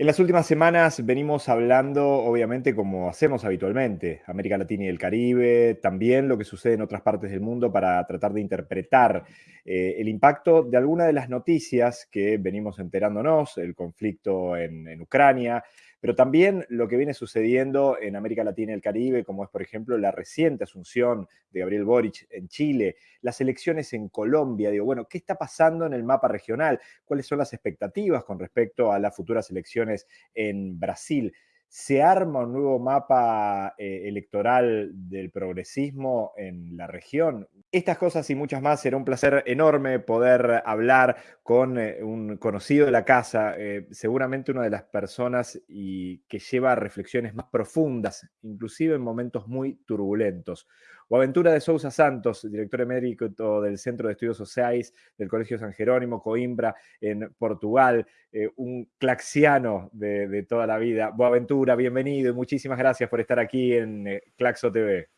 En las últimas semanas venimos hablando, obviamente, como hacemos habitualmente, América Latina y el Caribe, también lo que sucede en otras partes del mundo para tratar de interpretar eh, el impacto de algunas de las noticias que venimos enterándonos, el conflicto en Ucrania, pero también lo que viene sucediendo en América Latina y el Caribe, como es, por ejemplo, la reciente asunción de Gabriel Boric en Chile, las elecciones en Colombia. Digo, bueno, ¿qué está pasando en el mapa regional? ¿Cuáles son las expectativas con respecto a las futuras elecciones en Brasil? ¿Se arma un nuevo mapa eh, electoral del progresismo en la región? Estas cosas y muchas más, será un placer enorme poder hablar con eh, un conocido de la casa, eh, seguramente una de las personas y que lleva reflexiones más profundas, inclusive en momentos muy turbulentos. O Aventura de Sousa Santos, director emérito del Centro de Estudios Sociais del Colegio San Jerónimo, Coimbra, en Portugal, eh, un claxiano de, toda la vida. Boaventura, bienvenido y muchísimas gracias por estar aquí en Claxo TV.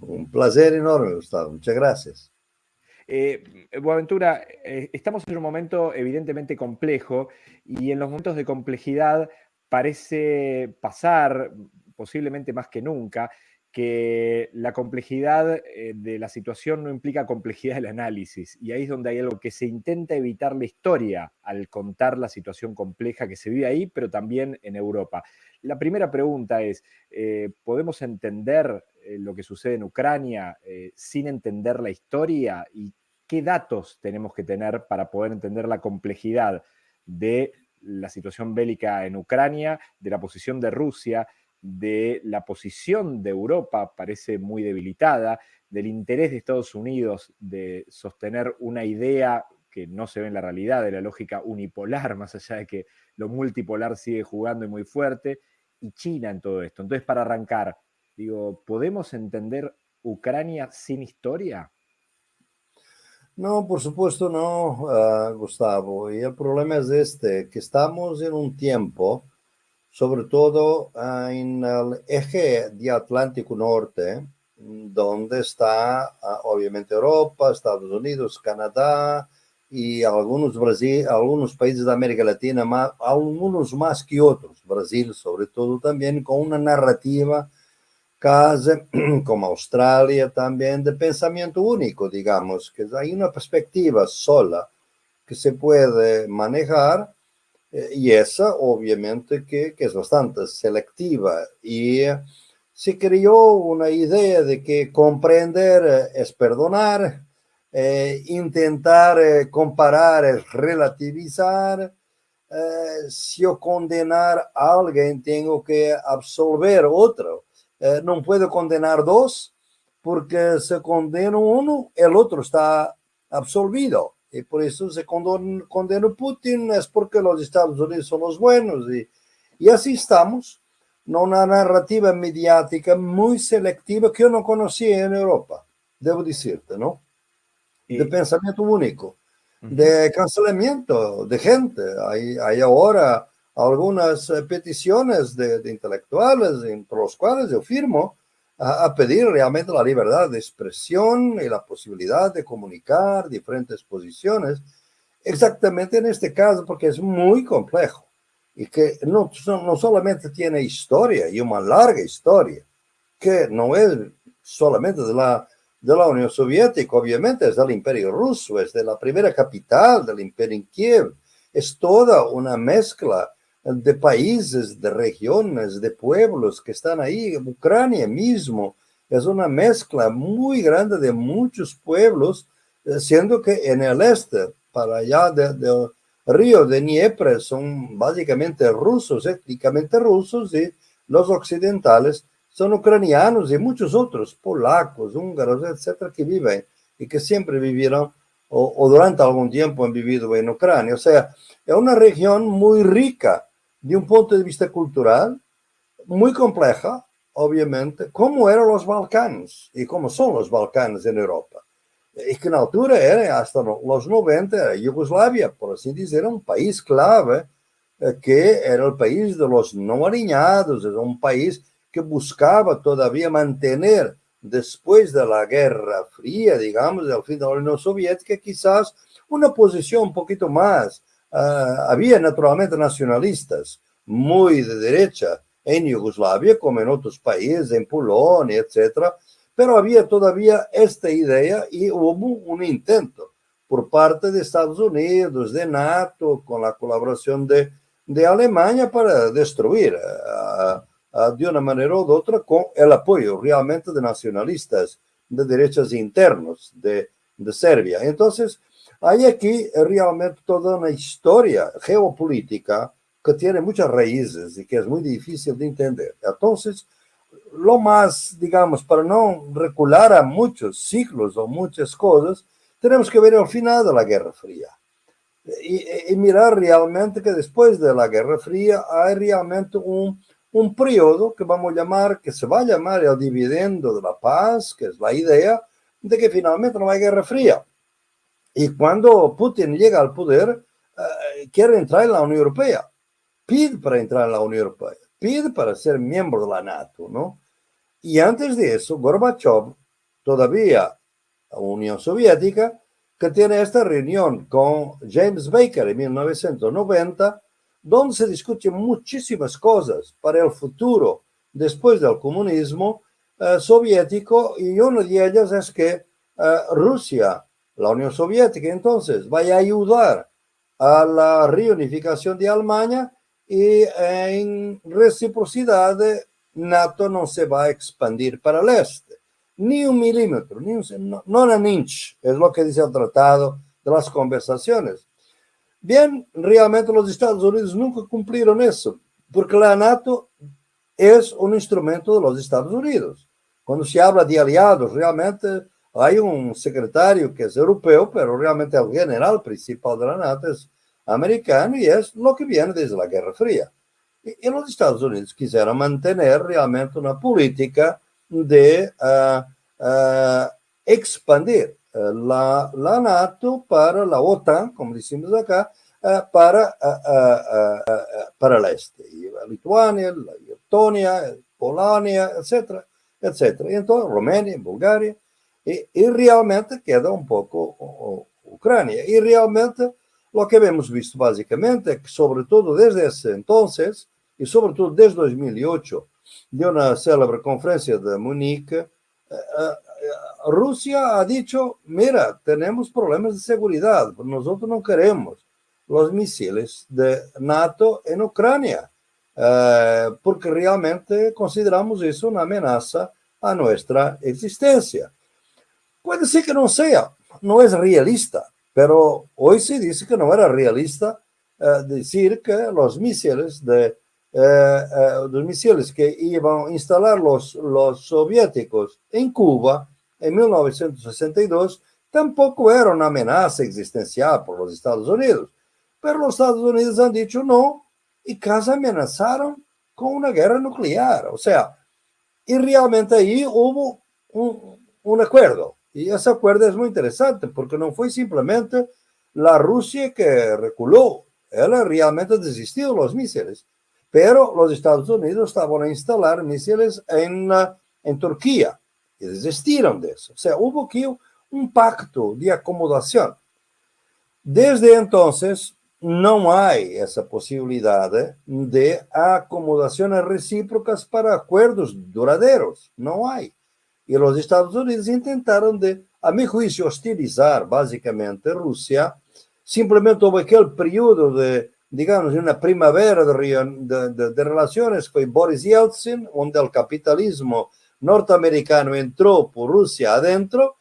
Un placer enorme, Gustavo. Muchas gracias. Eh, Buaventura, eh, estamos en un momento evidentemente complejo y en los momentos de complejidad parece pasar, posiblemente más que nunca, que la complejidad eh, de la situación no implica complejidad del análisis. Y ahí es donde hay algo que se intenta evitar la historia al contar la situación compleja que se vive ahí, pero también en Europa. La primera pregunta es, ¿podemos entender eh, lo que sucede en Ucrania eh, sin entender la historia y qué datos tenemos que tener para poder entender la complejidad de la situación bélica en Ucrania, de la posición de Rusia, de la posición de Europa, parece muy debilitada, del interés de Estados Unidos de sostener una idea que no se ve en la realidad, de la lógica unipolar, más allá de que lo multipolar sigue jugando y muy fuerte, y China en todo esto. Entonces, para arrancar, Digo, ¿podemos entender Ucrania sin historia? No, por supuesto no, ah, Gustavo. Y el problema es este, que estamos en un tiempo, sobre todo ah, en el eje de Atlántico Norte, donde está ah, obviamente Europa, Estados Unidos, Canadá y algunos, Brasil, algunos países de América Latina, más, algunos más que otros, Brasil sobre todo también, con una narrativa casa, como Australia también, de pensamiento único, digamos, que hay una perspectiva sola que se puede manejar eh, y esa obviamente que, es bastante selectiva y se creó una idea de que comprender es perdonar, eh, intentar eh, comparar es relativizar, si yo condenar a alguien tengo que absolver otro. Eh, no puedo condenar dos, porque se condena uno, el otro está absolvido. Y por eso se condena, Putin, es porque los Estados Unidos son los buenos. Y, y así estamos, en una narrativa mediática muy selectiva que yo no conocía en Europa, debo decirte, ¿no? De pensamiento único, de cancelamiento de gente. Hay, hay ahora algunas eh, peticiones de, intelectuales, entre los cuales yo firmo, a, pedir realmente la libertad de expresión y la posibilidad de comunicar diferentes posiciones, exactamente en este caso, porque es muy complejo y que no, no solamente tiene historia y una larga historia, que no es solamente de la, de la Unión Soviética, obviamente es del Imperio Ruso, es de la primera capital del Imperio en Kiev, es toda una mezcla de países, de regiones, de pueblos que están ahí. Ucrania mismo es una mezcla muy grande de muchos pueblos, eh, siendo que en el este, para allá del río de Dnieper, son básicamente rusos, étnicamente rusos, y los occidentales son ucranianos y muchos otros, polacos, húngaros, etcétera, que viven y que siempre vivieron o, o durante algún tiempo han vivido en Ucrania. O sea, es una región muy rica de un punto de vista cultural, muy compleja, obviamente, como eran los Balcanes y como son los Balcanes en Europa. Y que en altura era, hasta los 90, Yugoslavia, por así decir, un país clave, eh, que era el país de los no alineados, era un país que buscaba todavía mantener, después de la Guerra Fría, digamos, del fin de la Unión Soviética, quizás una posición un poquito más Uh, había naturalmente nacionalistas, muy de derecha en Yugoslavia, como en otros países, en Polonia, etc. Pero había todavía esta idea y hubo un intento por parte de Estados Unidos, de NATO, con la colaboración de, de Alemania para destruir de una manera u otra con el apoyo realmente de nacionalistas de derechas internos de, de Serbia. Entonces, hay aquí realmente toda una historia geopolítica que tiene muchas raíces y que es muy difícil de entender. Entonces, lo más, digamos, para no recular a muchos siglos o muchas cosas, tenemos que ver el final de la Guerra Fría. Y, mirar realmente que después de la Guerra Fría hay realmente un, un periodo que vamos a llamar, que se va a llamar el dividendo de la paz, que es la idea de que finalmente no hay Guerra Fría. Y cuando Putin llega al poder, uh, quiere entrar en la Unión Europea, pide para entrar en la Unión Europea, pide para ser miembro de la NATO, ¿no? Y antes de eso, Gorbachev, todavía la Unión Soviética, que tiene esta reunión con James Baker en 1990, donde se discuten muchísimas cosas para el futuro después del comunismo eh, soviético y una de ellas es que eh, Rusia la Unión Soviética entonces vaya a ayudar a la reunificación de Alemania y en reciprocidad NATO no se va a expandir para el este, ni un milímetro, ni un, no, no un inch, es lo que dice el tratado de las conversaciones. Bien, realmente los Estados Unidos nunca cumplieron eso, porque la NATO es un instrumento de los Estados Unidos. Cuando se habla de aliados, realmente hay un secretario que es europeo, pero realmente el general principal de la NATO es americano y es lo que viene desde la Guerra Fría. Y, y los Estados Unidos quisieron mantener realmente una política de uh, uh, expandir uh, la, la, NATO para la OTAN, como decimos acá, para, para el este. Y Lituania, Letonia, Polonia, etcétera, etcétera. Y entonces Rumania, Bulgaria. Y, y, realmente queda un poco o, o, Ucrania. Y realmente lo que hemos visto básicamente es que sobre todo desde ese entonces y sobre todo desde 2008, de una célebre conferencia de Múnich, eh, eh, Rusia ha dicho, mira, tenemos problemas de seguridad, nosotros no queremos los misiles de NATO en Ucrania, eh, porque realmente consideramos eso una amenaza a nuestra existencia. Puede ser que no sea, no es realista, pero hoy se dice que no era realista uh, decir que los misiles de uh, uh, los misiles que iban a instalar los, soviéticos en Cuba en 1962 tampoco era una amenaza existencial por los Estados Unidos. Pero los Estados Unidos han dicho no y casi amenazaron con una guerra nuclear. O sea, y realmente ahí hubo un acuerdo. Y ese acuerdo es muy interesante porque no fue simplemente la Rusia que reculó, él realmente desistió de los misiles, pero los Estados Unidos estaban a instalar misiles en, en Turquía y desistieron de eso. O sea, hubo aquí un pacto de acomodación. Desde entonces, no hay esa posibilidad de acomodaciones recíprocas para acuerdos duraderos. No hay. Y los Estados Unidos intentaron de, a mi juicio, hostilizar básicamente Rusia. Simplemente hubo aquel periodo de, digamos, una primavera de, de, de, relaciones, fue Boris Yeltsin, donde el capitalismo norteamericano entró por Rusia adentro,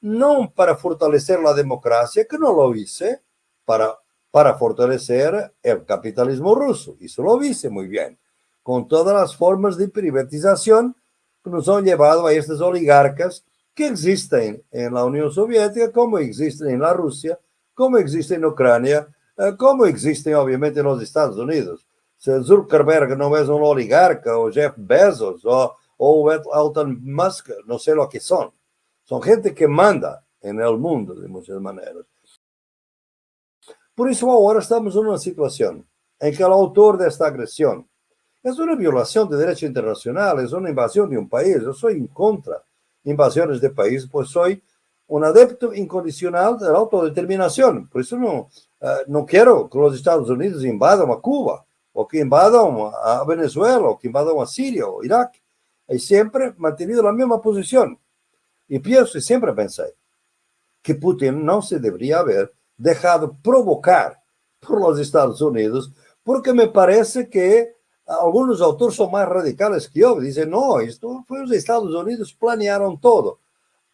no para fortalecer la democracia, que no lo hice, para, para fortalecer el capitalismo ruso. Eso lo hice muy bien, con todas las formas de privatización que nos han llevado a estos oligarcas que existen en la Unión Soviética, como existen en la Rusia, como existen en Ucrania, eh, como existen obviamente en los Estados Unidos. Si Zuckerberg no es un oligarca, o Jeff Bezos, o, o Elon Musk, no sé lo que son. Son gente que manda en el mundo de muchas maneras. Por eso ahora estamos en una situación en que el autor de esta agresión, es una violación de derecho internacional, es una invasión de un país. Yo soy en contra de invasiones de países, pues soy un adepto incondicional de la autodeterminación. Por eso no, uh, no quiero que los Estados Unidos invadan a Cuba. o que invadam a Venezuela, o que invadam a Síria, o Iraque. He sempre mantenido la mesma posição. E penso, e sempre pensei, que Putin não se deveria haver deixado provocar por los Estados Unidos, porque me parece que algunos autores son más radicales que yo. Dicen, no, esto fue los Estados Unidos, planearon todo.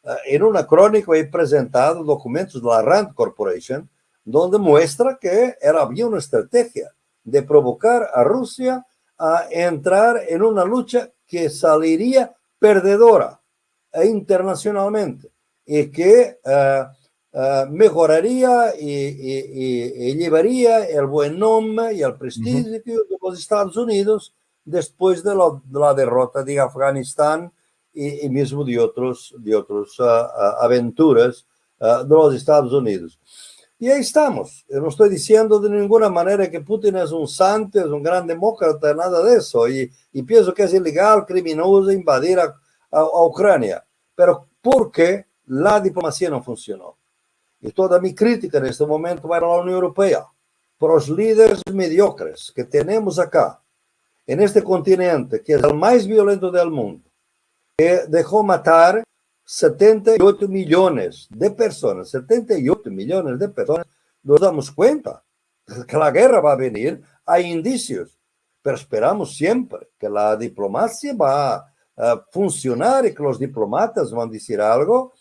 Eh, en una crónica he presentado documentos de la Rand Corporation, donde muestra que era, había una estrategia de provocar a Rusia a entrar en una lucha que saliría perdedora internacionalmente y que uh, uh, mejoraría y, y, y, llevaría el buen nombre y el prestigio uh -huh. de los Estados Unidos después de, lo, de la derrota de Afganistán y, y, mismo de otros de otras uh, aventuras de los Estados Unidos. Y ahí estamos. No estoy diciendo de ninguna manera que Putin es un santo, es un gran demócrata, nada de eso. Y, pienso que es ilegal, criminoso invadir a, a, a Ucrania. Pero porque la diplomacia no funcionó. Y toda mi crítica en este momento va a la Unión Europea, por los líderes mediocres que tenemos acá, en este continente, que es el más violento del mundo, que dejó matar 78 millones de personas, 78 millones de personas, nos damos cuenta que la guerra va a venir, hay indicios, pero esperamos siempre que la diplomacia va a funcionar y que los diplomatas van a decir algo,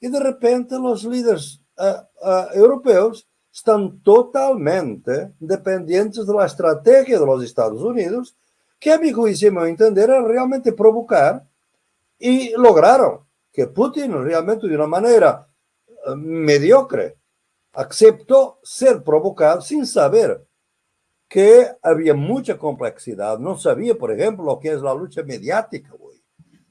y de repente los líderes uh, europeos están totalmente dependientes de la estrategia de los Estados Unidos, que a mi juicio, a entender, era realmente provocar, y lograron que Putin realmente de una manera uh, mediocre aceptó ser provocado sin saber que había mucha complejidad. No sabía, por ejemplo, lo que es la lucha mediática hoy.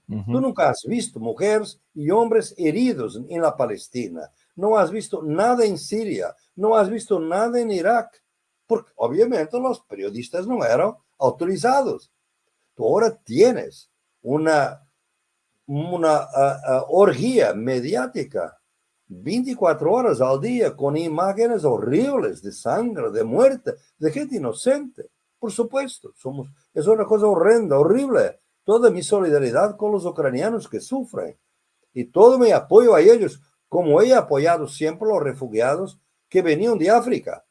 Uh -huh. Tú nunca has visto mujeres y hombres heridos en la Palestina. No has visto nada en Siria. No has visto nada en Irak. Porque obviamente los periodistas no eran autorizados. Tú ahora tienes una una uh, uh, orgía mediática 24 horas al día con imágenes horribles de sangre, de muerte, de gente inocente. Por supuesto, somos, es una cosa horrenda, horrible. Toda mi solidaridad con los ucranianos que sufren y todo mi apoyo a ellos, como he apoyado siempre los refugiados que venían de África.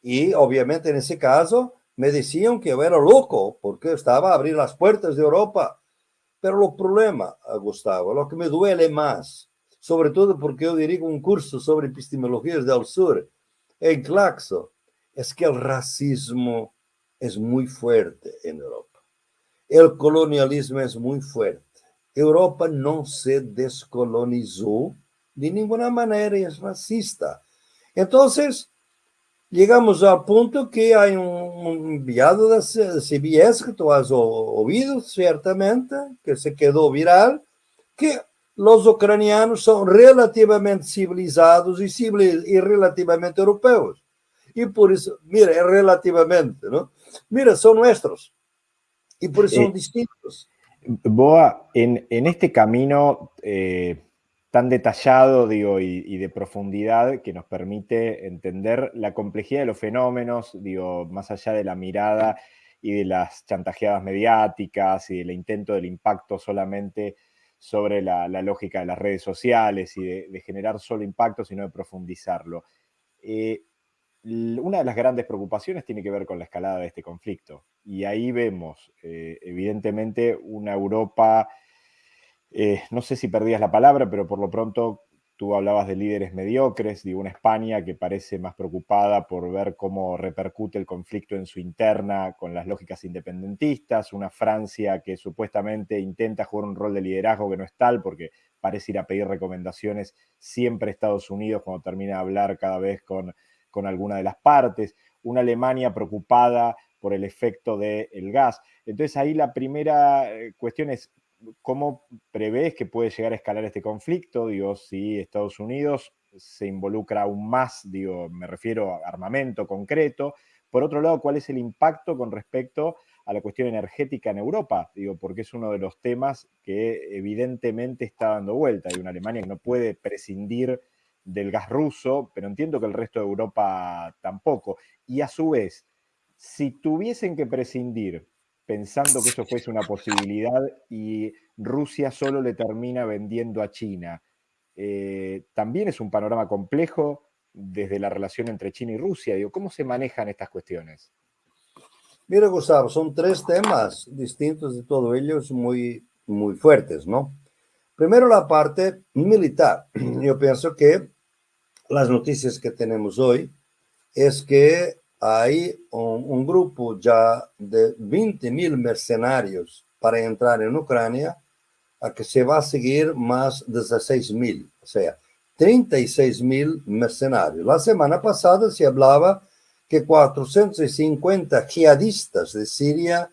Y obviamente en ese caso me decían que yo era loco porque estaba a abrir las puertas de Europa pero o problema, Gustavo, o que me duele mais, sobretudo porque eu dirijo um curso sobre epistemologias del sur em Claxo, é que o racismo é muito forte em Europa. O colonialismo é muito forte. Europa não se descolonizou de nenhuma maneira e é racista. Então, llegamos al punto que hay un enviado de CBS que tú has oído ciertamente, que se quedó viral, que los ucranianos son relativamente civilizados y, civil, y relativamente europeos. Y por eso, mira, es relativamente, ¿no? Mira, son nuestros. Y por eso eh, son distintos. Boa, en, en este camino... Eh tan detallado digo, y, de profundidad que nos permite entender la complejidad de los fenómenos, digo, más allá de la mirada y de las chantajeadas mediáticas y del intento del impacto solamente sobre la, lógica de las redes sociales y de, de, generar solo impacto, sino de profundizarlo. Eh, una de las grandes preocupaciones tiene que ver con la escalada de este conflicto. Y ahí vemos, eh, evidentemente, una Europa eh, no sé si perdías la palabra, pero por lo pronto tú hablabas de líderes mediocres, de una España que parece más preocupada por ver cómo repercute el conflicto en su interna con las lógicas independentistas, una Francia que supuestamente intenta jugar un rol de liderazgo que no es tal porque parece ir a pedir recomendaciones siempre a Estados Unidos cuando termina de hablar cada vez con, con alguna de las partes, una Alemania preocupada por el efecto del gas. Entonces ahí la primera eh, cuestión es ¿cómo prevés que puede llegar a escalar este conflicto? Digo, si Estados Unidos se involucra aún más, digo, me refiero a armamento concreto. Por otro lado, ¿cuál es el impacto con respecto a la cuestión energética en Europa? Digo, porque es uno de los temas que evidentemente está dando vuelta. Hay una Alemania que no puede prescindir del gas ruso, pero entiendo que el resto de Europa tampoco. Y a su vez, Si tuviesen que prescindir, pensando que eso fuese una posibilidad y Rusia solo le termina vendiendo a China, eh, también es un panorama complejo desde la relación entre China y Rusia. Digo, ¿Cómo se manejan estas cuestiones? Mira, Gustavo, son tres temas distintos de todo ellos muy, muy fuertes, ¿no? Primero la parte militar. Yo pienso que las noticias que tenemos hoy es que hay un, grupo ya de 20 mil mercenarios para entrar en Ucrania, a que se va a seguir más 16 mil, o sea, 36 mil mercenarios. La semana pasada se hablaba que 450 jihadistas de Siria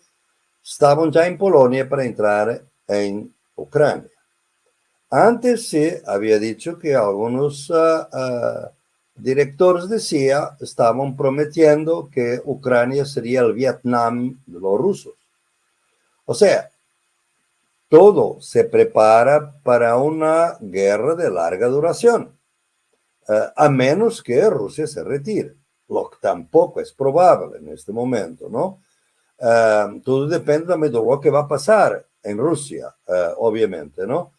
estaban ya en Polonia para entrar en Ucrania. Antes se había dicho que algunos uh, uh, directores de CIA estaban prometiendo que Ucrania sería el Vietnam de los rusos. O sea, todo se prepara para una guerra de larga duración, uh, a menos que Rusia se retire, lo que tampoco es probable en este momento, ¿no? todo depende de lo que va a pasar en Rusia, obviamente, ¿no?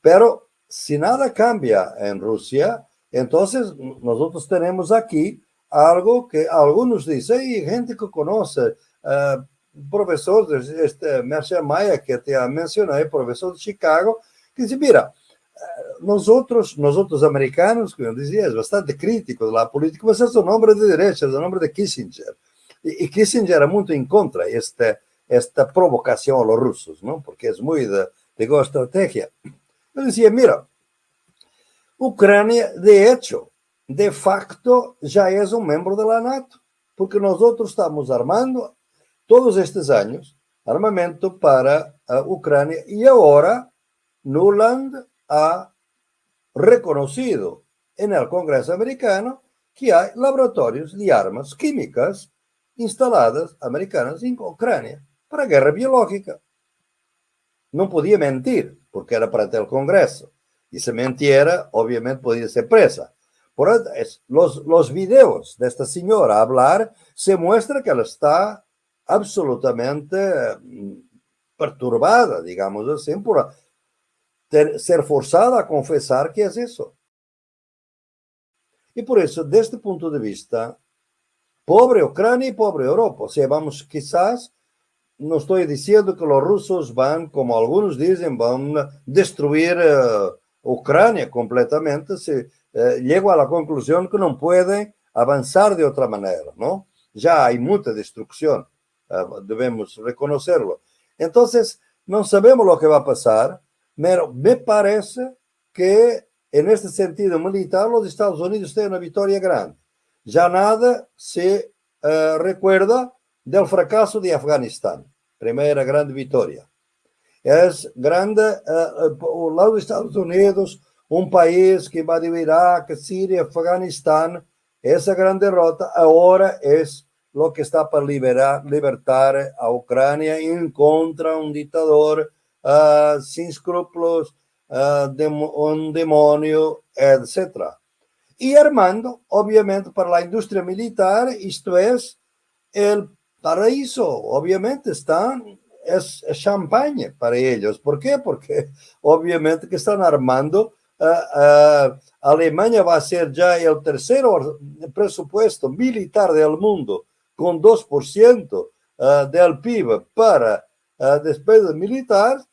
Pero si nada cambia en Rusia, entonces nosotros tenemos aquí algo que algunos dicen, y gente que conoce, uh, profesor de este Marshall Maya que te mencionado, profesor de Chicago, que dice, mira, eh, nosotros, nosotros americanos, como decía, es bastante crítico de la política, pero es un hombre de derecha, es un hombre de Kissinger. Y, y Kissinger era muy en contra de esta, esta provocación a los rusos, ¿no? Porque es muy de, de estrategia. Yo decía, mira, Ucrania, de hecho, de facto, ya es un miembro de la NATO, porque nosotros estamos armando todos estos años armamento para Ucrania y ahora Nuland ha reconocido en el Congreso americano que hay laboratorios de armas químicas instaladas americanas en Ucrania para guerra biológica. No podía mentir, porque era para el Congreso. Y si mentiera, obviamente podía ser presa. Por los, los videos de esta señora hablar se muestra que ella está absolutamente mm, perturbada, digamos así, por ser forzada a confesar que es eso. Y por eso, desde este punto de vista, pobre Ucrania y pobre Europa, o sea, vamos quizás no estoy diciendo que los rusos van, como algunos dicen, van a destruir uh, Ucrania completamente. Se, uh, llego a la conclusión que no pueden avanzar de otra manera, ¿no? Ya hay mucha destrucción, uh, debemos reconocerlo. Entonces, no sabemos lo que va a pasar, pero me parece que en este sentido militar los Estados Unidos tienen una victoria grande. Ya nada se recuerda del fracaso de Afganistán, primera grande vitória. É grande, uh, uh, lá dos Estados Unidos, um país que invadiu Iraque, Síria, Afeganistão, essa grande derrota agora é o que está para liberar, libertar a Ucrânia em contra um ditador uh, sem escrúpulos, uh, dem um demônio, etc. E armando, obviamente, para a indústria militar, isto é, o paraíso, obviamente, están, es, champaña para ellos. ¿Por qué? Porque obviamente que están armando Uh, uh, Alemania va a ser ya el tercero presupuesto militar del mundo con 2% uh, del PIB para despesas militares,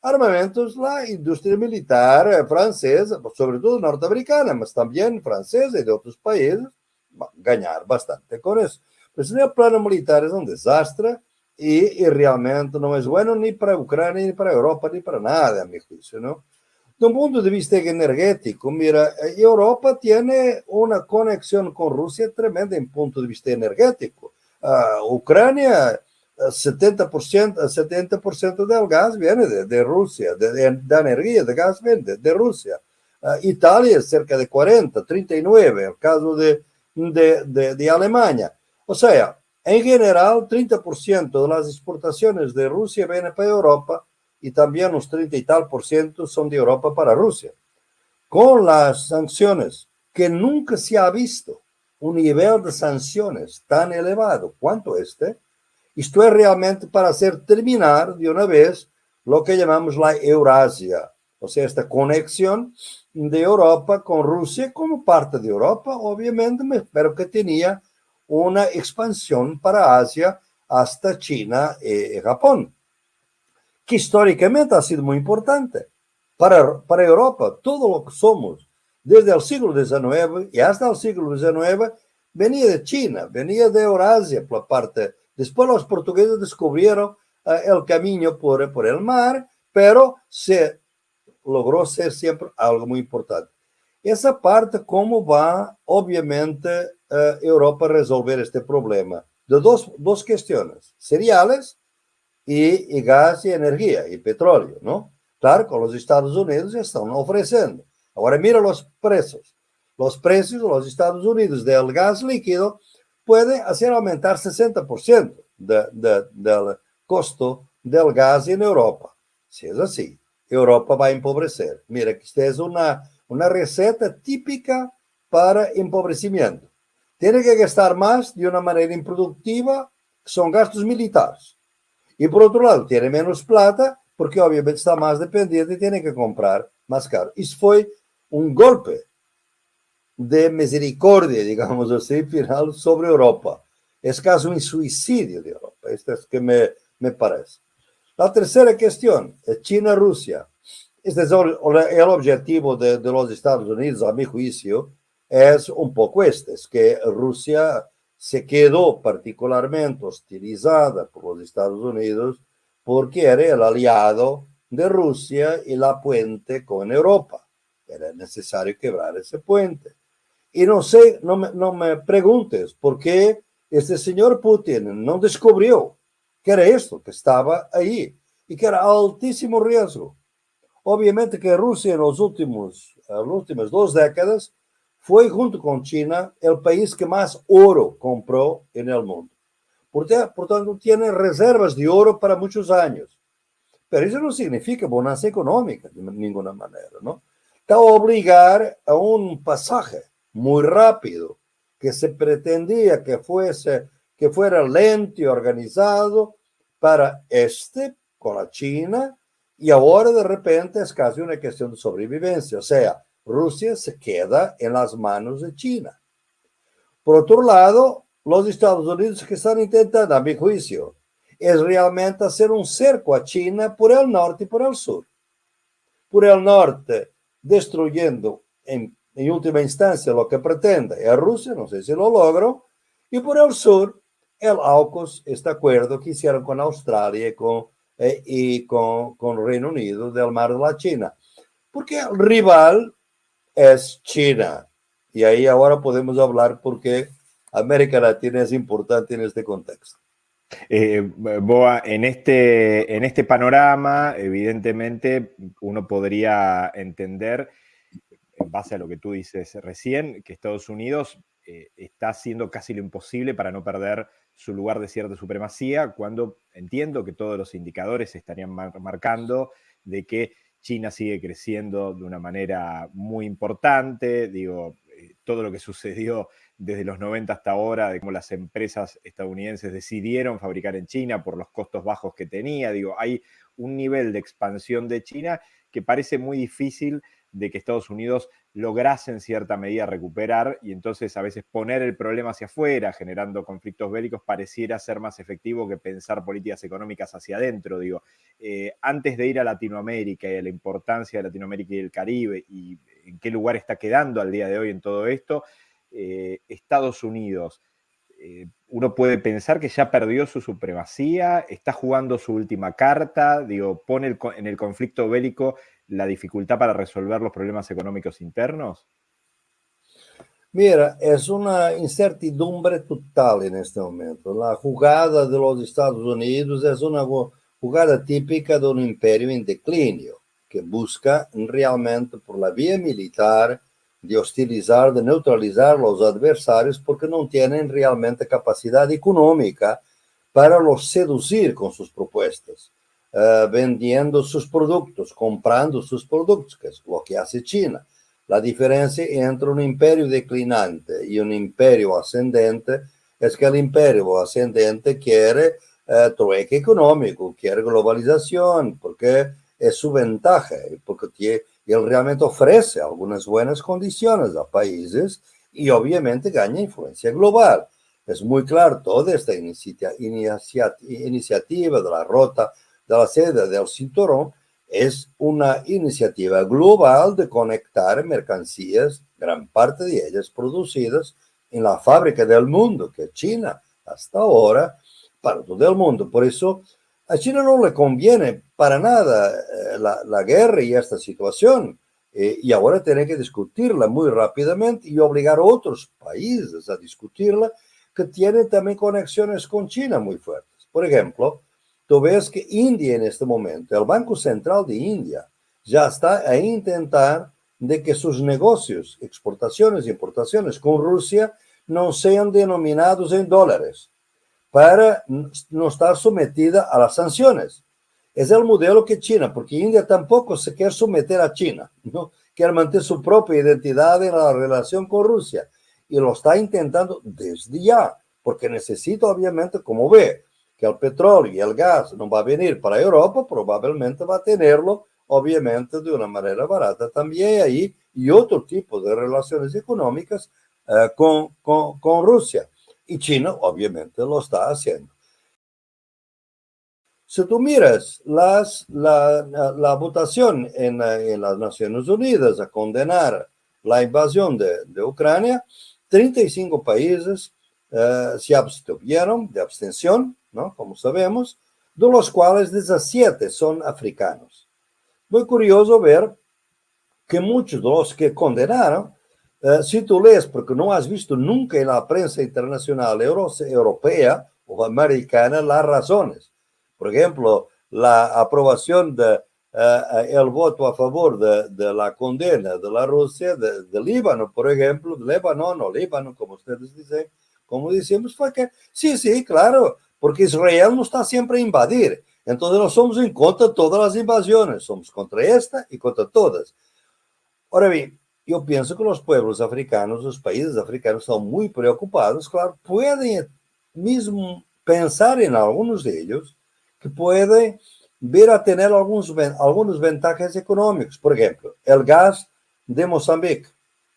armamentos, la industria militar francesa, sobre todo norteamericana, pero también francesa y de otros países, va a ganar bastante con eso. Pues el plano militar es un desastre y, y, realmente no es bueno ni para Ucrania, ni para Europa, ni para nada, a mi juicio, ¿no? De un punto de vista energético, mira, Europa tiene una conexión con Rusia tremenda en punto de vista energético. Uh, Ucrania, 70%, 70 del gas viene de, de Rusia, de, de, de, energía, de gas viene de, Rusia. Uh, Italia cerca de 40, 39, el caso de, de Alemania. O sea, en general, 30% de las exportaciones de Rusia vienen para Europa y también unos 30 y tal por ciento son de Europa para Rusia. Con las sanciones que nunca se ha visto un nivel de sanciones tan elevado cuanto este, esto es realmente para hacer terminar de una vez lo que llamamos la Eurasia, o sea, esta conexión de Europa con Rusia como parte de Europa, obviamente, pero que tenía una expansión para Asia hasta China y Japón, que históricamente ha sido muy importante para, para Europa. Todo lo que somos desde el siglo XIX y hasta el siglo XIX venía de China, venía de Eurasia por parte. Después los portugueses descubrieron eh, el camino por, por el mar, pero se logró ser siempre algo muy importante. Esa parte, ¿cómo va, obviamente, uh, Europa a resolver este problema? De dos, dos cuestiones, cereales y, y, gas y energía y petróleo, ¿no? Claro, con los Estados Unidos están ofreciendo. Ahora mira los precios. Los precios de los Estados Unidos del gas líquido pueden hacer aumentar 60% de, de, del costo del gas en Europa. Si es así, Europa va a empobrecer. Mira, que esta es una, una receta típica para empobrecimiento. Tiene que gastar más de una manera improductiva, son gastos militares. Y por otro lado, tiene menos plata porque obviamente está más dependiente y tiene que comprar más caro. Eso fue un golpe de misericordia, digamos así, final sobre Europa. Es casi un suicidio de Europa. Esto es que me, me parece. La tercera cuestión es China-Rusia. Este es el objetivo de, de, los Estados Unidos, a mi juicio, es un poco este, es que Rusia se quedó particularmente hostilizada por los Estados Unidos porque era el aliado de Rusia y la puente con Europa. Era necesario quebrar ese puente. Y no sé, no me, no me preguntes por qué este señor Putin no descubrió que era esto, que estaba ahí y que era altísimo riesgo. Obviamente que Rusia en los últimos, en las últimas dos décadas fue junto con China el país que más oro compró en el mundo. Por, tanto, tiene reservas de oro para muchos años. Pero eso no significa bonanza económica de ninguna manera, ¿no? Está obligar a un pasaje muy rápido que se pretendía que fuese que fuera lento y organizado para este con la China y ahora de repente es casi una cuestión de sobrevivencia, o sea, Rusia se queda en las manos de China. Por otro lado, los Estados Unidos que están intentando, a mi juicio, es realmente hacer un cerco a China por el norte y por el sur. Por el norte, destruyendo en, última instancia lo que pretende a Rusia, no sé si lo logro, y por el sur, el AUKUS, este acuerdo que hicieron con Australia y con, eh, y con, con Reino Unido del Mar de la China. Porque el rival es China. Y ahí ahora podemos hablar porque América Latina es importante en este contexto. Eh, Boa, en este, en este panorama, evidentemente, uno podría entender, en base a lo que tú dices recién, que Estados Unidos eh, está haciendo casi lo imposible para no perder su lugar de cierta supremacía, cuando entiendo que todos los indicadores estarían marcando de que China sigue creciendo de una manera muy importante, digo, eh, todo lo que sucedió desde los 90 hasta ahora, de cómo las empresas estadounidenses decidieron fabricar en China por los costos bajos que tenía, digo, hay un nivel de expansión de China que parece muy difícil de que Estados Unidos lograse en cierta medida recuperar y entonces a veces poner el problema hacia afuera, generando conflictos bélicos, pareciera ser más efectivo que pensar políticas económicas hacia adentro. Digo, eh, antes de ir a Latinoamérica y a la importancia de Latinoamérica y el Caribe y en qué lugar está quedando al día de hoy en todo esto, eh, Estados Unidos, eh, uno puede pensar que ya perdió su supremacía, está jugando su última carta, digo, pone en el conflicto bélico la dificultad para resolver los problemas económicos internos? Mira, es una incertidumbre total en este momento. La jugada de los Estados Unidos es una jugada típica de un imperio en declinio, que busca realmente por la vía militar de hostilizar, de neutralizar los adversarios porque no tienen realmente capacidad económica para los seducir con sus propuestas. Uh, vendiendo sus productos, comprando sus productos, que es lo que hace China. La diferencia entre un imperio declinante y un imperio ascendente es que el imperio ascendente quiere eh, trueque económico, quiere globalización, porque es su ventaja, porque él realmente ofrece algunas buenas condiciones a países y obviamente gana influencia global. Es muy claro, toda esta inicia, iniciativa de la rota de la sede del cinturón es una iniciativa global de conectar mercancías, gran parte de ellas producidas en la fábrica del mundo, que es China, hasta ahora, para todo el mundo. Por eso a China no le conviene para nada eh, la, guerra y esta situación. Eh, y ahora tiene que discutirla muy rápidamente y obligar a otros países a discutirla que tienen también conexiones con China muy fuertes. Por ejemplo, tú ves que India en este momento, el Banco Central de India, ya está a intentar de que sus negocios, exportaciones e importaciones con Rusia, no sean denominados en dólares, para no estar sometida a las sanciones. Es el modelo que China, porque India tampoco se quiere someter a China, ¿no? quiere mantener su propia identidad en la relación con Rusia y lo está intentando desde ya, porque necesita obviamente, como ve, que el petróleo y el gas no va a venir para Europa, probablemente va a tenerlo obviamente de una manera barata también ahí y otro tipo de relaciones económicas eh, con, con, con Rusia. Y China obviamente lo está haciendo. Si tú miras las, la, la, votación en, en, las Naciones Unidas a condenar la invasión de, de Ucrania, 35 países uh, se abstuvieron de abstención, ¿no? como sabemos, de los cuales 17 son africanos. Muy curioso ver que muchos de los que condenaron, uh, si tú lees, porque no has visto nunca en la prensa internacional euro europea o americana las razones, por ejemplo, la aprobación de uh, el voto a favor de, de, la condena de la Rusia, de, de Líbano, por ejemplo, de Líbano o Líbano, como ustedes dicen, como decimos, fue que sí, sí, claro, porque Israel no está siempre a invadir. Entonces no somos en contra de todas las invasiones, somos contra esta y contra todas. Ahora bien, yo pienso que los pueblos africanos, los países africanos están muy preocupados, claro, pueden mismo pensar en algunos de ellos, que puede ver a tener algunos, algunos ventajas económicos. Por ejemplo, el gas de Mozambique,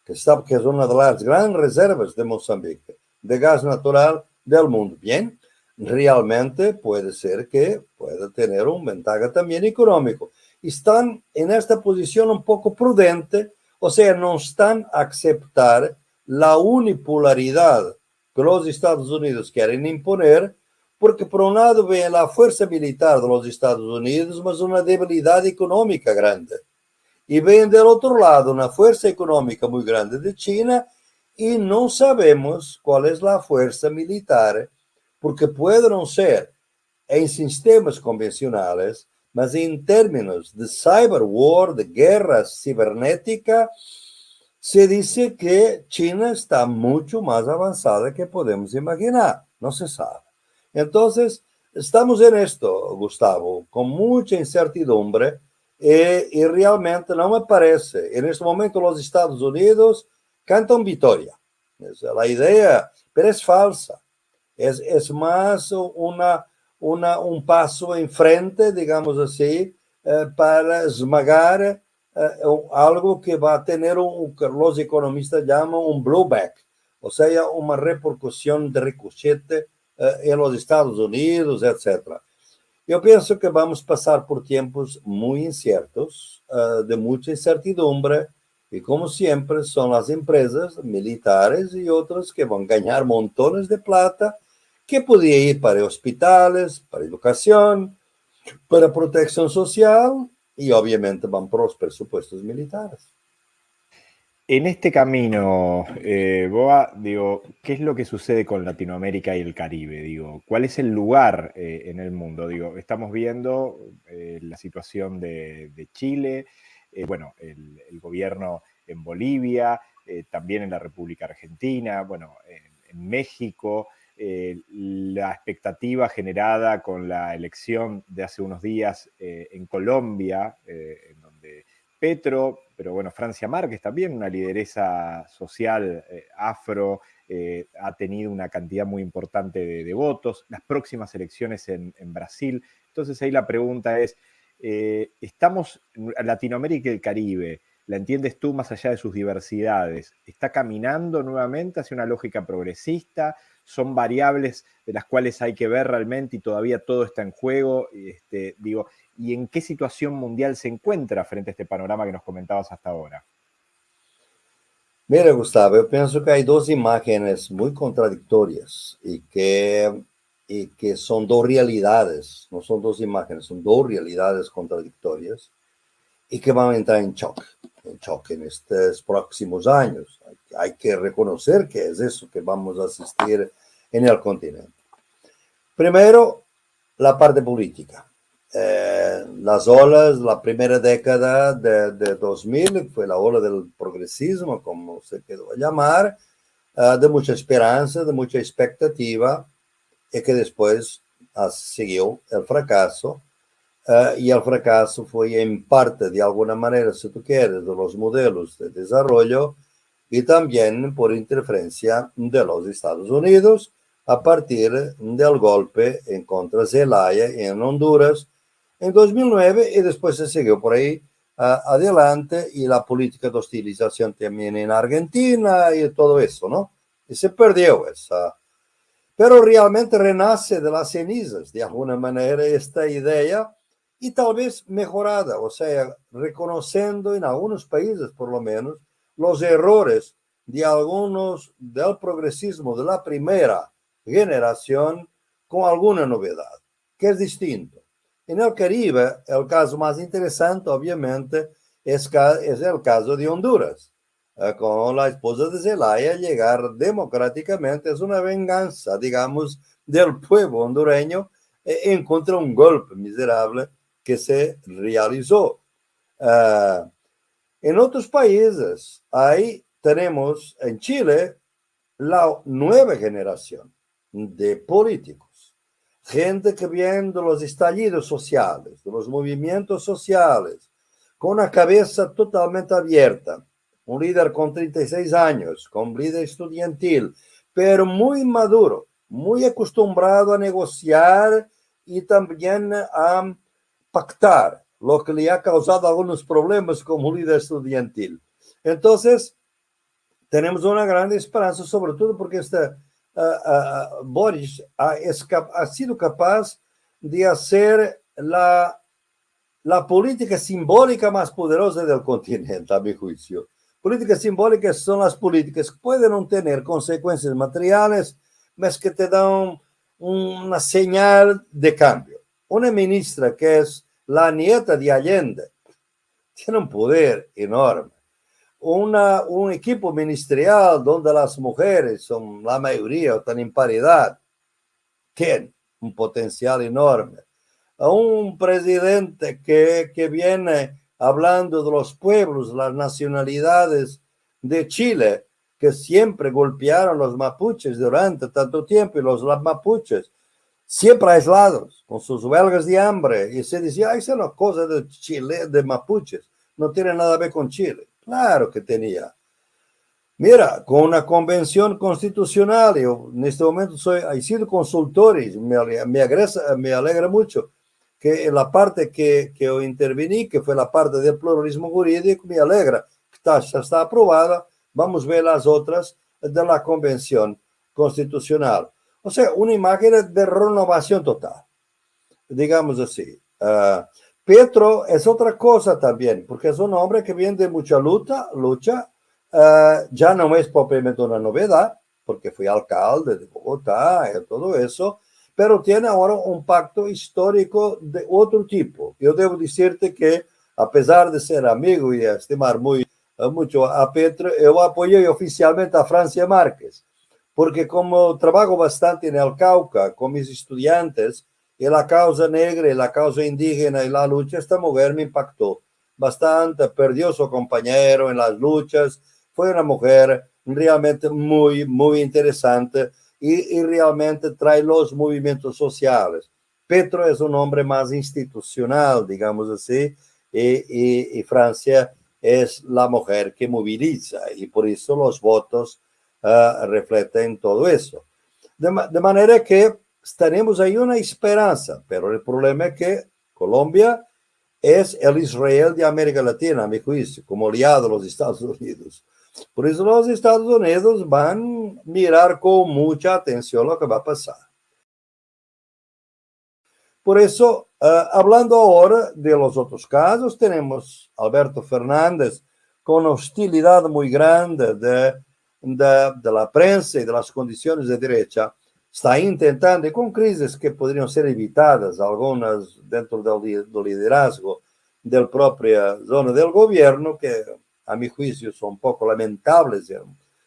que, está, que es una de las grandes reservas de Mozambique, de gas natural del mundo. Bien, realmente puede ser que pueda tener un ventaja también económico. Están en esta posición un poco prudente, o sea, no están a aceptar la unipolaridad que los Estados Unidos quieren imponer porque por un lado ve la fuerza militar de los Estados Unidos, mas una debilidad económica grande. Y ven del otro lado una fuerza económica muy grande de China y no sabemos cuál es la fuerza militar, porque puede no ser en sistemas convencionales, mas en términos de cyber war, de guerra cibernética, se dice que China está mucho más avanzada que podemos imaginar. No se sabe. Entonces, estamos en esto, Gustavo, con mucha incertidumbre y, y, realmente no me parece. En este momento los Estados Unidos cantan victoria. La idea, pero es falsa. Es, es más una, una, un paso en frente, digamos así, eh, para esmagar eh, algo que va a tener un, que los economistas llaman un blowback, o sea, una repercusión de ricochete eh, en los Estados Unidos, etc. Yo pienso que vamos a pasar por tiempos muy inciertos, uh, de mucha incertidumbre, y como siempre son las empresas militares y otras que van a ganar montones de plata, que podría ir para hospitales, para educación, para protección social, y obviamente van por los presupuestos militares. En este camino, eh, Boa, digo, ¿qué es lo que sucede con Latinoamérica y el Caribe? Digo, ¿cuál es el lugar eh, en el mundo? Digo, estamos viendo eh, la situación de, Chile, eh, bueno, el, gobierno en Bolivia, también en la República Argentina, bueno, en, en México, la expectativa generada con la elección de hace unos días en Colombia, en donde Petro pero bueno, Francia Márquez también, una lideresa social eh, afro, eh, ha tenido una cantidad muy importante de, votos, las próximas elecciones en, Brasil. Entonces ahí la pregunta es, eh, ¿estamos Latinoamérica y el Caribe? ¿La entiendes tú más allá de sus diversidades? ¿Está caminando nuevamente hacia una lógica progresista? ¿Son variables de las cuales hay que ver realmente y todavía todo está en juego? Este, digo, ¿y en qué situación mundial se encuentra frente a este panorama que nos comentabas hasta ahora? Mira, Gustavo, yo pienso que hay dos imágenes muy contradictorias y que, y que son dos realidades, no son dos imágenes, son dos realidades contradictorias y que van a entrar en en choque en estos próximos años. Hay, que reconocer que es eso que vamos a asistir en el continente. Primero, la parte política. Eh, las olas, la primera década de, de, 2000 fue la ola del progresismo, como se quedó a llamar, uh, de mucha esperanza, de mucha expectativa, y que después uh, siguió el fracaso Uh, y el fracaso fue en parte, de alguna manera, si tú quieres, de los modelos de desarrollo y también por interferencia de los Estados Unidos a partir del golpe en contra Zelaya en Honduras en 2009 y después se siguió por ahí uh, adelante y la política de hostilización también en Argentina y todo eso, ¿no? Y se perdió esa. Pero realmente renace de las cenizas, de alguna manera, esta idea y tal vez mejorada, o sea, reconociendo en algunos países por lo menos los errores de algunos del progresismo de la primera generación con alguna novedad, que es distinto. En el Caribe, el caso más interesante, obviamente, es, es el caso de Honduras, eh, con la esposa de Zelaya llegar democráticamente, es una venganza, digamos, del pueblo hondureño eh, en contra un golpe miserable que se realizó. Uh, en otros países, ahí tenemos en Chile la nueva generación de políticos, gente que viene de los estallidos sociales, de los movimientos sociales, con una cabeza totalmente abierta, un líder con 36 años, con líder estudiantil, pero muy maduro, muy acostumbrado a negociar y también a pactar, lo que le ha causado algunos problemas como líder estudiantil. Entonces, tenemos una gran esperanza, sobre todo porque este, uh, uh, Boris ha, ha, sido capaz de hacer la, la política simbólica más poderosa del continente, a mi juicio. Políticas simbólicas son las políticas que pueden no tener consecuencias materiales, pero que te dan una señal de cambio. Una ministra que es la nieta de Allende tiene un poder enorme. Una, un equipo ministerial donde las mujeres son la mayoría o están en paridad, tiene un potencial enorme. A un presidente que, que viene hablando de los pueblos, las nacionalidades de Chile, que siempre golpearon los mapuches durante tanto tiempo, y los mapuches siempre aislados, con sus huelgas de hambre, y se decía, esa es una cosa de Chile, de mapuches, no tiene nada que ver con Chile. Claro que tenía. Mira, con una convención constitucional, yo en este momento soy, he sido consultor y me, me, me alegra mucho que la parte que, que yo intervení, que fue la parte del pluralismo jurídico, me alegra está, ya está aprobada. Vamos a ver las otras de la convención constitucional. O sea, una imagen de renovación total, digamos así. Uh, Petro es otra cosa también, porque es un hombre que viene de mucha lucha, lucha uh, ya no es propiamente una novedad, porque fue alcalde de Bogotá y todo eso, pero tiene ahora un pacto histórico de otro tipo. Yo debo decirte que, a pesar de ser amigo y estimar muy, mucho a Petro, yo apoyé oficialmente a Francia Márquez porque como trabajo bastante en el Cauca con mis estudiantes y la causa negra y la causa indígena y la lucha, esta mujer me impactó bastante, perdió su compañero en las luchas, fue una mujer realmente muy, muy interesante y, y realmente trae los movimientos sociales. Petro es un hombre más institucional, digamos así, y, y, y Francia es la mujer que moviliza y por eso los votos uh, reflejan todo eso. De, manera que tenemos ahí una esperanza, pero el problema es que Colombia es el Israel de América Latina, a mi juicio, como aliado de los Estados Unidos. Por eso los Estados Unidos van a mirar con mucha atención lo que va a pasar. Por eso, uh, hablando ahora de los otros casos, tenemos Alberto Fernández con hostilidad muy grande de, de, de, la prensa y de las condiciones de derecha, está intentando, y con crisis que podrían ser evitadas, algunas dentro del, liderazgo del propia zona del gobierno, que a mi juicio son un poco lamentables,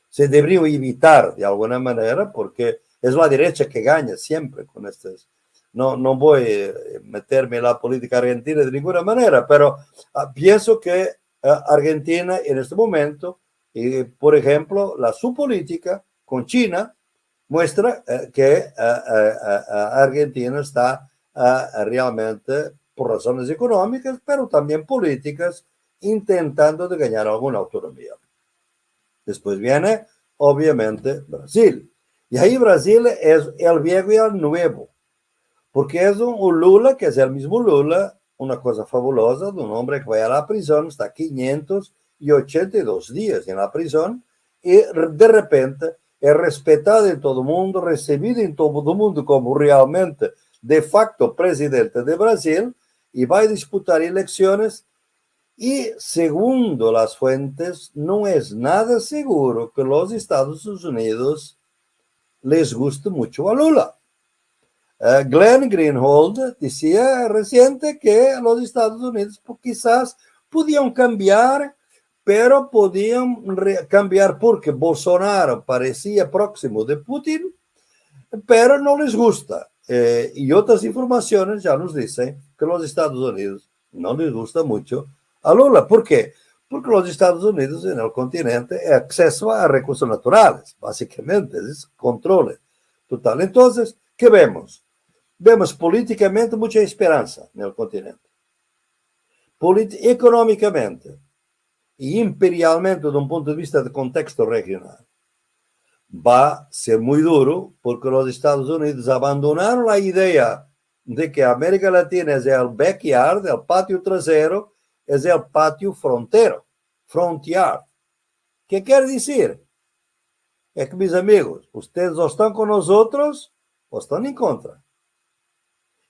se deberían evitar de alguna manera, porque es la derecha que gana siempre con estas. No, no voy a meterme en la política argentina de ninguna manera, pero uh, pienso que uh, Argentina en este momento, y, por ejemplo, la su política con China muestra uh, que Argentina está realmente, por razones económicas, pero también políticas, intentando de ganar alguna autonomía. Después viene, obviamente, Brasil. Y ahí Brasil es el viejo y el nuevo porque es un, Lula, que es el mismo Lula, una cosa fabulosa, de un hombre que va a la prisión, está 582 días en la prisión, y de repente es respetado en todo el mundo, recibido en todo el mundo como realmente de facto presidente de Brasil, y va a disputar elecciones y segundo las fuentes, no es nada seguro que los Estados Unidos les guste mucho a Lula. Uh, Glenn Greenhold decía reciente que los Estados Unidos pues, quizás podían cambiar, pero podían cambiar porque Bolsonaro parecía próximo de Putin, pero no les gusta. Eh, y otras informaciones ya nos dicen que los Estados Unidos no les gusta mucho a Lula. ¿Por qué? Porque los Estados Unidos en el continente es acceso a recursos naturales, básicamente, es control total. Entonces, ¿qué vemos? vemos políticamente mucha esperanza en el continente. Polit económicamente imperialmente de un punto de vista de contexto regional. Va a ser muy duro porque los Estados Unidos abandonaron la idea de que América Latina es el backyard, el patio trasero, es el patio frontero, frontier. ¿Qué quiere decir? Es que mis amigos, ustedes o están con nosotros o están en contra.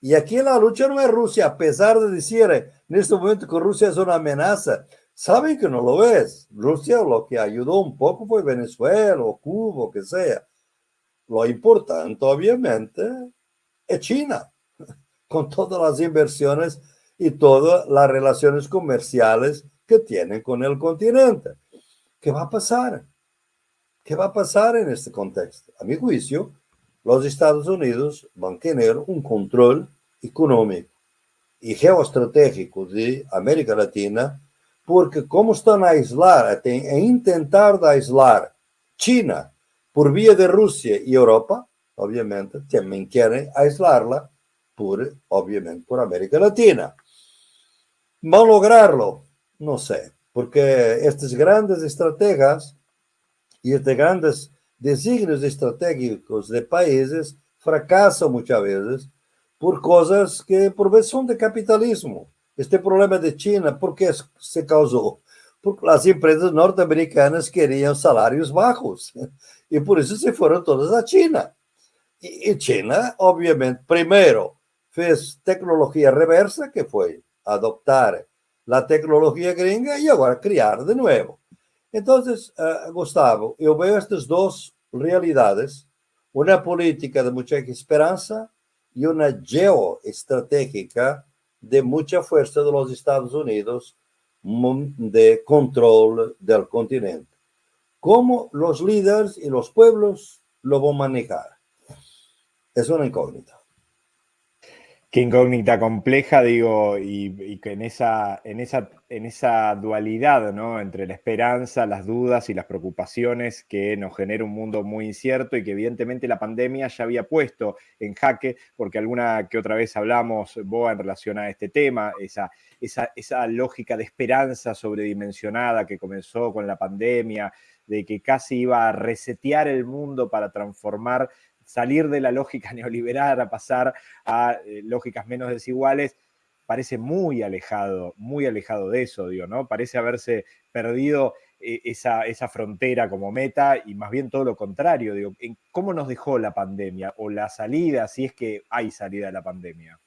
Y aquí la lucha no es Rusia, a pesar de decir en este momento que Rusia es una amenaza. Saben que no lo es. Rusia lo que ayudó un poco fue Venezuela o Cuba, o que sea. Lo importante, obviamente, es China, con todas las inversiones y todas las relaciones comerciales que tienen con el continente. ¿Qué va a pasar? ¿Qué va a pasar en este contexto? A mi juicio, los Estados Unidos van a tener un control económico y geoestratégico de América Latina, porque como están a aislar, a intentar aislar China por vía de Rusia y Europa, obviamente, también quieren aislarla por, obviamente, por América Latina. ¿Va a lograrlo? No sé, porque estas grandes estrategias y estos grandes designios estratégicos de países fracasan muchas veces por cosas que por veces son de capitalismo. Este problema de China, ¿por qué se causó? Porque las empresas norteamericanas querían salarios bajos y por eso se fueron todas a China. Y, China, obviamente, primero fez tecnología reversa, que fue adoptar la tecnología gringa y ahora crear de nuevo. Entonces, uh, Gustavo, yo veo estas dos realidades, una política de mucha esperanza y una geoestratégica de mucha fuerza de los Estados Unidos de control del continente. ¿Cómo los líderes y los pueblos lo van a manejar? Es una incógnita. Incógnita compleja, digo, y, que en esa, en, esa, en esa dualidad, ¿no? Entre la esperanza, las dudas y las preocupaciones que nos genera un mundo muy incierto y que evidentemente la pandemia ya había puesto en jaque, porque alguna que otra vez hablamos, Boa, en relación a este tema, esa, esa, esa lógica de esperanza sobredimensionada que comenzó con la pandemia, de que casi iba a resetear el mundo para transformar salir de la lógica neoliberal a pasar a eh, lógicas menos desiguales, parece muy alejado, muy alejado de eso, digo, ¿no? Parece haberse perdido eh, esa, esa, frontera como meta y más bien todo lo contrario, digo, ¿cómo nos dejó la pandemia o la salida, si es que hay salida de la pandemia?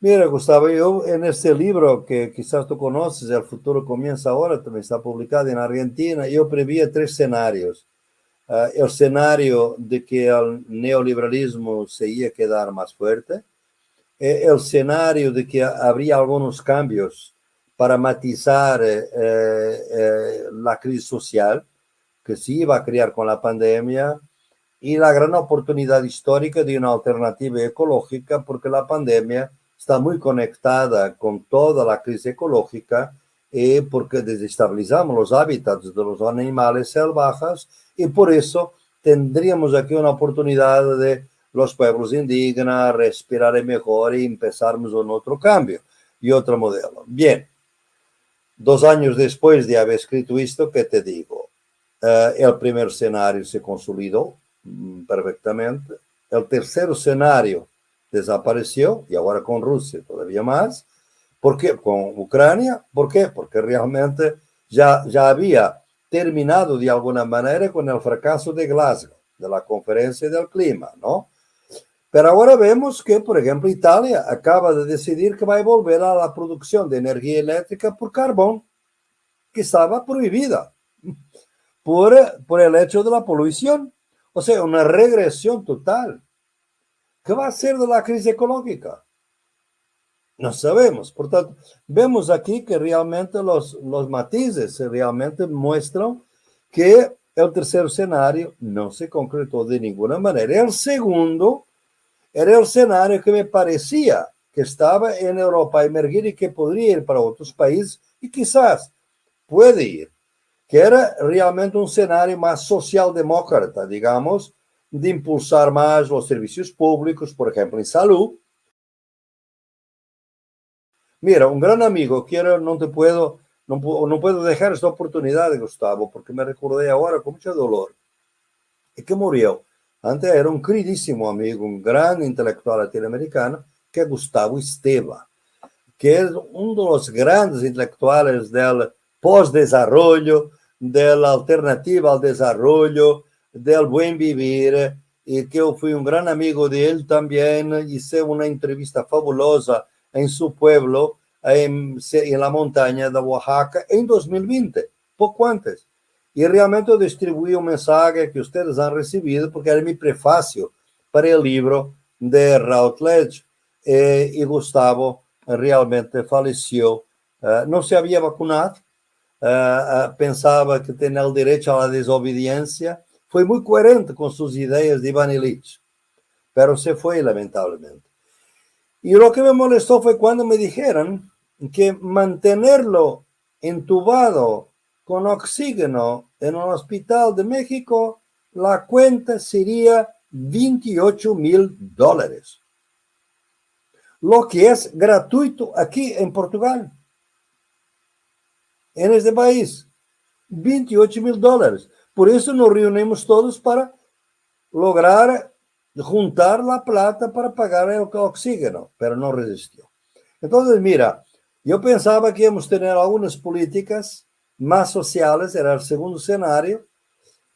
Mira, Gustavo, yo en este libro que quizás tú conoces, El futuro comienza ahora, también está publicado en Argentina, yo prevía tres escenarios. Uh, el escenario de que el neoliberalismo se iba a quedar más fuerte, eh, el escenario de que habría algunos cambios para matizar eh, eh, la crisis social que se iba a crear con la pandemia y la gran oportunidad histórica de una alternativa ecológica porque la pandemia está muy conectada con toda la crisis ecológica y porque desestabilizamos los hábitats de los animales salvajes y por eso tendríamos aquí una oportunidad de los pueblos indígenas respirar mejor y empezarmos un otro cambio y otro modelo. Bien, dos años después de haber escrito esto, ¿qué te digo? Eh, el primer escenario se consolidó mm, perfectamente, el tercer escenario desapareció y ahora con Rusia todavía más. ¿Por qué? Con Ucrania. ¿Por qué? Porque realmente ya, ya había terminado de alguna manera con el fracaso de Glasgow, de la conferencia del clima, ¿no? Pero ahora vemos que, por ejemplo, Italia acaba de decidir que va a volver a la producción de energía eléctrica por carbón, que estaba prohibida por, por el hecho de la polución. O sea, una regresión total. ¿Qué va a ser de la crisis ecológica? No sabemos. Por tanto, vemos aquí que realmente los, los matices realmente muestran que el tercer escenario no se concretó de ninguna manera. El segundo era el escenario que me parecía que estaba en Europa emergir y que podría ir para otros países y quizás puede ir, que era realmente un escenario más socialdemócrata, digamos, de impulsar más los servicios públicos, por ejemplo, en salud, Mira, un gran amigo, quiero, no te puedo, no, no puedo dejar esta oportunidad, Gustavo, porque me recordé ahora con mucho dolor. Y que murió. Antes era un queridísimo amigo, un gran intelectual latinoamericano, que es Gustavo Esteva, que es uno de los grandes intelectuales del post-desarrollo, de la alternativa al desarrollo, del buen vivir, y que yo fui un gran amigo de él también, hice una entrevista fabulosa en su pueblo, en, la montaña de Oaxaca, en 2020, poco antes. Y realmente distribuí un mensaje que ustedes han recibido porque era mi prefacio para el libro de Routledge. Eh, y Gustavo realmente falleció. Uh, no se había vacunado, uh, uh, pensaba que tenía el derecho a la desobediencia. Fue muy coherente con sus ideas de Ivan Illich, pero se fue lamentablemente. Y lo que me molestó fue cuando me dijeron que mantenerlo entubado con oxígeno en un hospital de México, la cuenta sería 28 mil dólares. Lo que es gratuito aquí en Portugal. En este país. 28 mil dólares. Por eso nos reunimos todos para lograr juntar la plata para pagar el oxígeno, pero no resistió. Entonces, mira, yo pensaba que íbamos a tener algunas políticas más sociales, era el segundo escenario,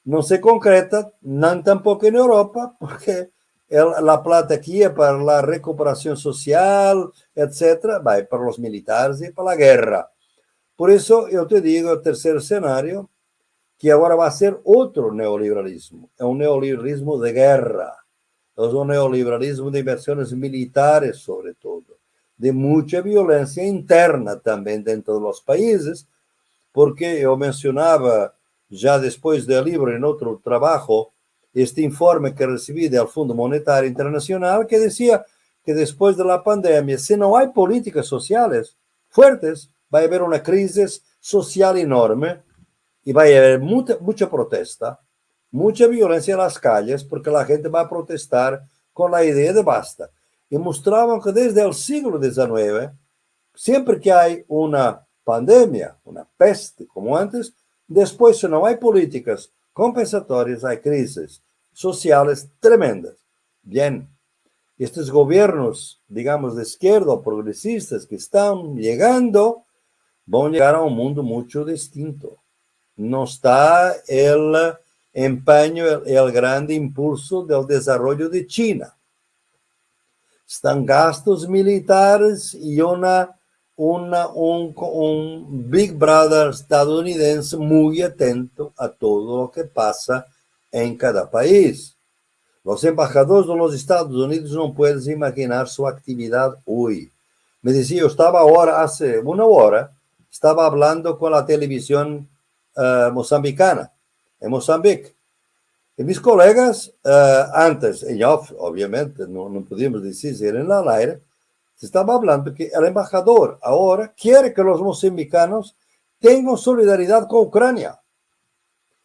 no se concreta, no tampoco en Europa, porque la plata aquí es para la recuperación social, etcétera, va para los militares y para la guerra. Por eso yo te digo, el tercer escenario, que ahora va a ser otro neoliberalismo, es un neoliberalismo de guerra es un neoliberalismo de inversiones militares sobre todo, de mucha violencia interna también dentro de los países, porque yo mencionaba ya después del libro en otro trabajo, este informe que recibí del Fondo Monetario Internacional que decía que después de la pandemia, si no hay políticas sociales fuertes, va a haber una crisis social enorme y va a haber mucha, mucha protesta, mucha violencia en las calles, porque la gente va a protestar con la idea de basta. Y mostraban que desde el siglo XIX, siempre que hay una pandemia, una peste como antes, después si no hay políticas compensatorias, hay crisis sociales tremendas. Bien, estos gobiernos, digamos, de izquierda o progresistas que están llegando, van a llegar a un mundo mucho distinto. No está el empeño, el, el grande impulso del desarrollo de China. Están gastos militares y una, un, un Big Brother estadounidense muy atento a todo lo que pasa en cada país. Los embajadores de los Estados Unidos no pueden imaginar su actividad hoy. Me decía, yo estaba ahora, hace una hora, estaba hablando con la televisión uh, mozambicana, en Mozambique. Y mis colegas, uh, antes, en off, obviamente, no, no podíamos era en el aire, estaba hablando que el embajador ahora quiere que los mozambicanos tengan solidaridad con Ucrania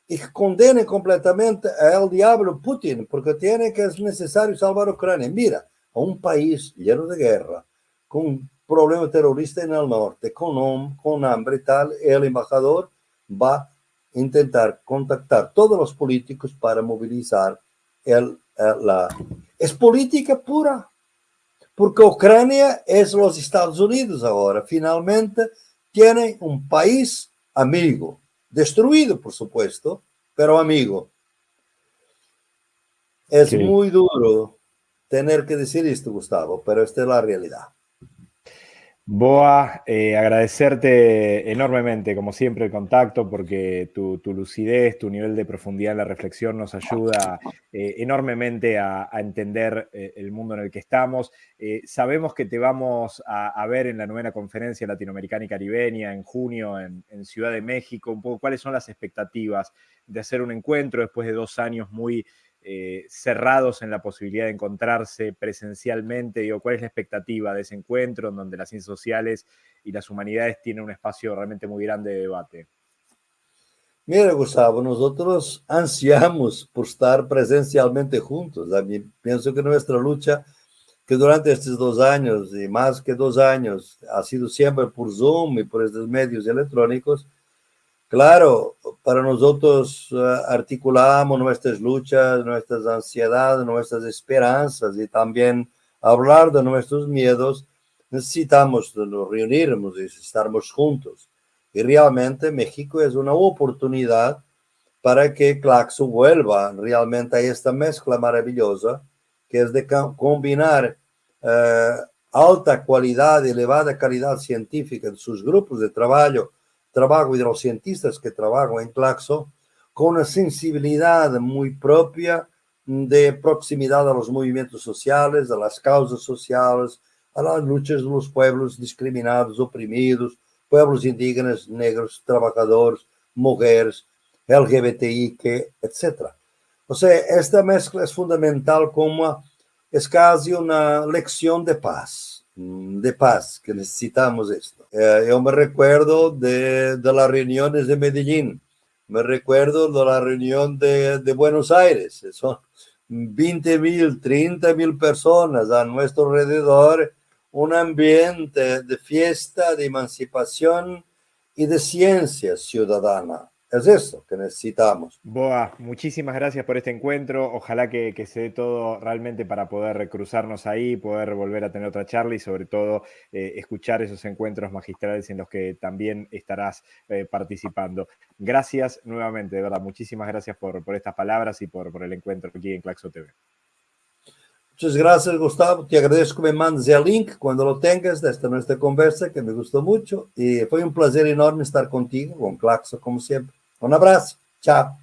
y condene completamente al diablo Putin, porque tiene que es necesario salvar a Ucrania. Mira, a un país lleno de guerra, con un problema terrorista en el norte, con, con hambre y tal, el embajador va a intentar contactar todos los políticos para movilizar el, la... Es política pura, porque Ucrania es los Estados Unidos ahora. Finalmente tiene un país amigo, destruido, por supuesto, pero amigo. Es muy duro tener que decir esto, Gustavo, pero esta es la realidad. Boa, eh, agradecerte enormemente, como siempre, el contacto, porque tu, lucidez, tu nivel de profundidad en la reflexión nos ayuda eh, enormemente a, entender eh, el mundo en el que estamos. sabemos que te vamos a, ver en la novena conferencia latinoamericana y caribeña en junio en, en, Ciudad de México. Un poco cuáles son las expectativas de hacer un encuentro después de dos años muy eh, cerrados en la posibilidad de encontrarse presencialmente? Digo, ¿Cuál es la expectativa de ese encuentro en donde las ciencias sociales y las humanidades tienen un espacio realmente muy grande de debate? Mira, Gustavo, nosotros ansiamos por estar presencialmente juntos. A mí pienso que nuestra lucha, que durante estos dos años y más que dos años, ha sido siempre por Zoom y por estos medios electrónicos, Claro, para nosotros uh, articulamos nuestras luchas, nuestras ansiedades, nuestras esperanzas y también hablar de nuestros miedos, necesitamos nos reunirnos y estarmos juntos. Y realmente México es una oportunidad para que Claxo vuelva realmente a esta mezcla maravillosa que es de combinar uh, alta calidad, elevada calidad científica de sus grupos de trabajo trabajo y de los cientistas que trabajan en Claxo, con una sensibilidad muy propia de proximidad a los movimientos sociales, a las causas sociales, a las luchas de los pueblos discriminados, oprimidos, pueblos indígenas, negros, trabajadores, mujeres, LGBTI, etc. O sea, esta mezcla es fundamental como es casi una lección de paz, de paz, que necesitamos esto. Eh, yo me recuerdo de, de, las reuniones de Medellín, me recuerdo de la reunión de, de Buenos Aires, son 20 mil, 30 mil personas a nuestro alrededor, un ambiente de fiesta, de emancipación y de ciencia ciudadana. Es eso que necesitamos. Boa, muchísimas gracias por este encuentro. Ojalá que, se dé todo realmente para poder cruzarnos ahí, poder volver a tener otra charla y sobre todo eh, escuchar esos encuentros magistrales en los que también estarás eh, participando. Gracias nuevamente, de verdad. Muchísimas gracias por, por estas palabras y por, por el encuentro aquí en Claxo TV. Muchas gracias, Gustavo. Te agradezco que me mandes el link cuando lo tengas de esta nuestra conversa, que me gustó mucho. Y fue un placer enorme estar contigo, con Claxo, como siempre. Um abraço, tchau.